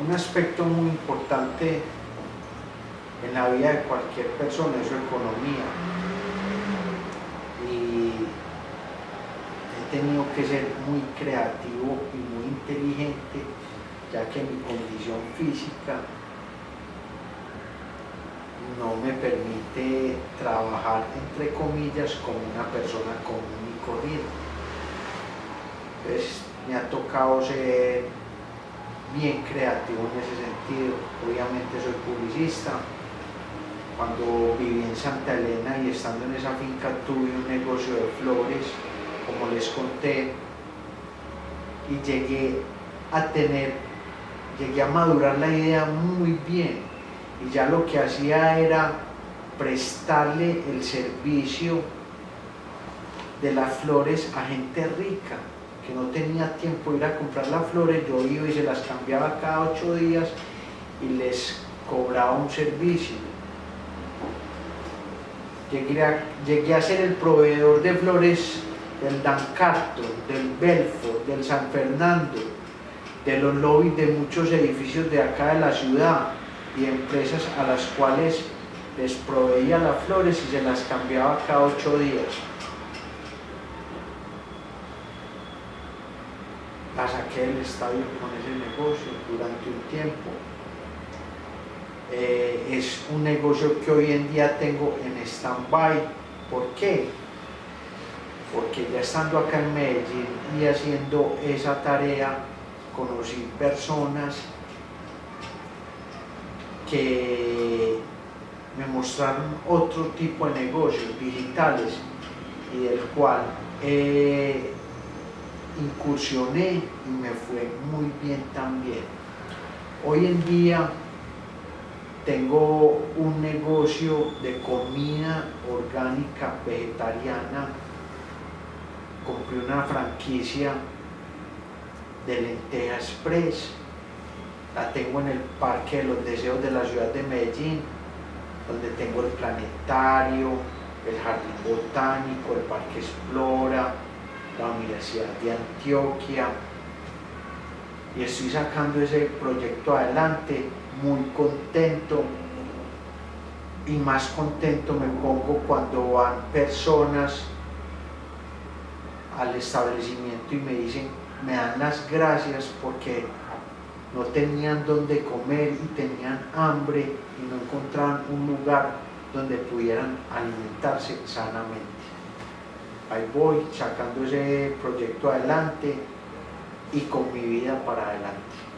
un aspecto muy importante en la vida de cualquier persona es su economía. Y he tenido que ser muy creativo y muy inteligente, ya que mi condición física no me permite trabajar, entre comillas, como una persona común y corriente. Entonces me ha tocado ser bien creativo en ese sentido. Obviamente soy publicista. Cuando viví en Santa Elena y estando en esa finca tuve un negocio de flores, como les conté, y llegué a tener, llegué a madurar la idea muy bien y ya lo que hacía era prestarle el servicio de las flores a gente rica no tenía tiempo de ir a comprar las flores, yo iba y se las cambiaba cada ocho días y les cobraba un servicio. Llegué a, llegué a ser el proveedor de flores del Dancarto, del Belfort, del San Fernando, de los lobbies de muchos edificios de acá de la ciudad, y empresas a las cuales les proveía las flores y se las cambiaba cada ocho días. Saqué del estadio con ese negocio durante un tiempo. Eh, es un negocio que hoy en día tengo en stand-by. ¿Por qué? Porque ya estando acá en Medellín y haciendo esa tarea, conocí personas que me mostraron otro tipo de negocios digitales y del cual eh, incursioné y me fue muy bien también. Hoy en día tengo un negocio de comida orgánica vegetariana, compré una franquicia de Lenteja Express la tengo en el Parque de los Deseos de la ciudad de Medellín, donde tengo el planetario, el jardín botánico, el Parque Explora, la Universidad de Antioquia, y estoy sacando ese proyecto adelante, muy contento, y más contento me pongo cuando van personas al establecimiento y me dicen, me dan las gracias porque no tenían dónde comer y tenían hambre y no encontraban un lugar donde pudieran alimentarse sanamente. Ahí voy sacando ese proyecto adelante y con mi vida para adelante.